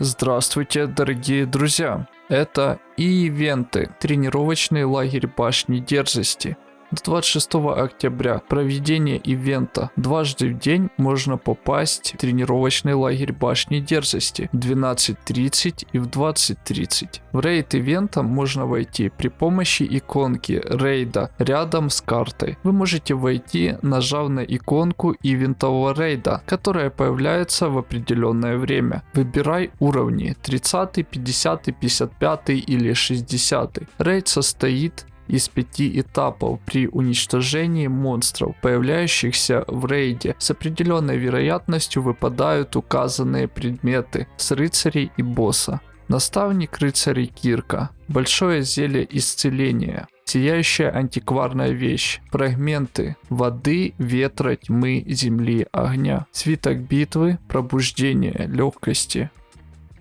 Здравствуйте, дорогие друзья! Это ивенты, тренировочный лагерь башни дерзости. С 26 октября проведение ивента. Дважды в день можно попасть в тренировочный лагерь башни дерзости в 12.30 и в 20.30. В рейд ивента можно войти при помощи иконки рейда рядом с картой. Вы можете войти, нажав на иконку ивентового рейда, которая появляется в определенное время. Выбирай уровни 30, 50, 55 или 60. Рейд состоит из пяти этапов при уничтожении монстров, появляющихся в рейде. С определенной вероятностью выпадают указанные предметы с рыцарей и босса. Наставник рыцарей Кирка. Большое зелье исцеления. Сияющая антикварная вещь. Фрагменты воды, ветра, тьмы, земли, огня. Свиток битвы, пробуждение, легкости.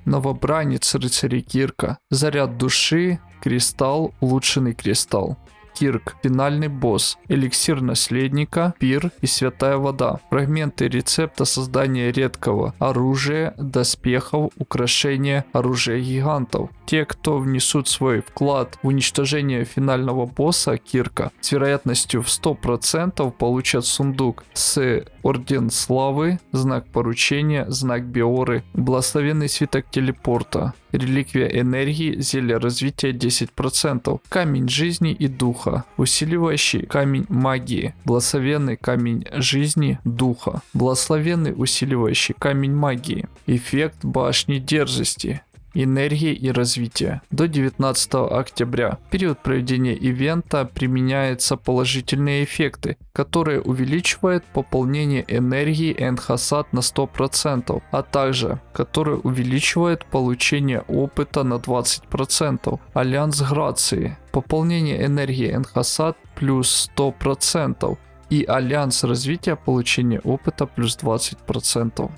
Новобранец рыцарей Кирка. Заряд души, Кристалл, улучшенный кристалл. Кирк, финальный босс, эликсир наследника, пир и святая вода. Фрагменты рецепта создания редкого оружия, доспехов, украшения, оружия гигантов. Те, кто внесут свой вклад в уничтожение финального босса Кирка, с вероятностью в 100% получат сундук с Орден Славы, знак поручения, знак Биоры, благословенный свиток телепорта, реликвия энергии, зелье развития 10%, камень жизни и духа, усиливающий камень магии, благословенный камень жизни духа, благословенный усиливающий камень магии, эффект башни дерзости, энергии и развития. До 19 октября, в период проведения ивента, применяются положительные эффекты, которые увеличивают пополнение энергии Энхасад на 100%, а также которые увеличивают получение опыта на 20%. Альянс Грации. Пополнение энергии Энхасад плюс 100% и Альянс развития получения опыта плюс 20%.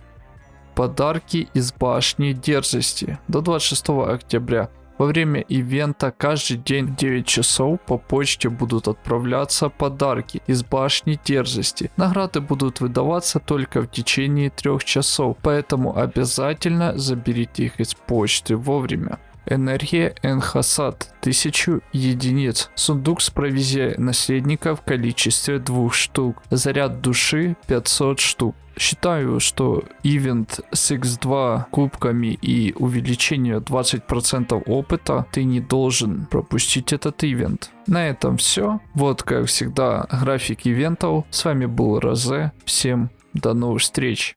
Подарки из башни дерзости до 26 октября. Во время ивента каждый день в 9 часов по почте будут отправляться подарки из башни дерзости. Награды будут выдаваться только в течение 3 часов, поэтому обязательно заберите их из почты вовремя. Энергия Энхасад 1000 единиц. Сундук с провизией наследника в количестве двух штук. Заряд души 500 штук. Считаю, что ивент с X2 кубками и увеличение 20% опыта ты не должен пропустить этот ивент. На этом все. Вот как всегда график ивентов. С вами был Розе. Всем до новых встреч.